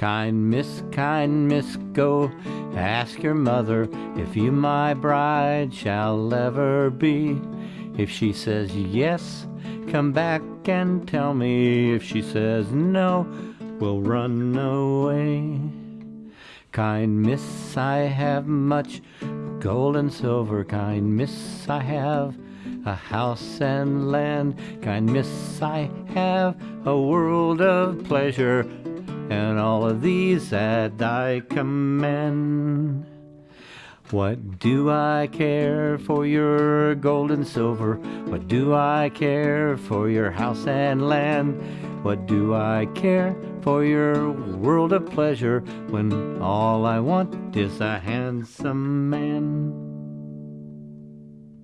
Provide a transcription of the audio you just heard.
Kind miss, kind miss, go ask your mother if you my bride shall ever be. If she says yes, come back and tell me. If she says no, we'll run away. Kind miss, I have much gold and silver. Kind miss, I have a house and land. Kind miss, I have a world of pleasure and all of these that I commend. What do I care for your gold and silver? What do I care for your house and land? What do I care for your world of pleasure when all I want is a handsome man?